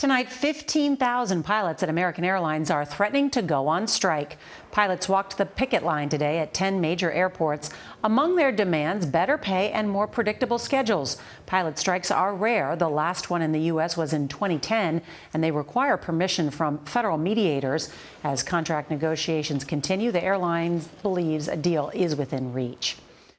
Tonight, 15,000 pilots at American Airlines are threatening to go on strike. Pilots walked the picket line today at 10 major airports. Among their demands, better pay and more predictable schedules. Pilot strikes are rare. The last one in the U.S. was in 2010, and they require permission from federal mediators. As contract negotiations continue, the airlines believes a deal is within reach.